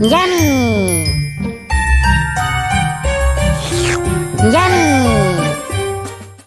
Yummy! Yummy!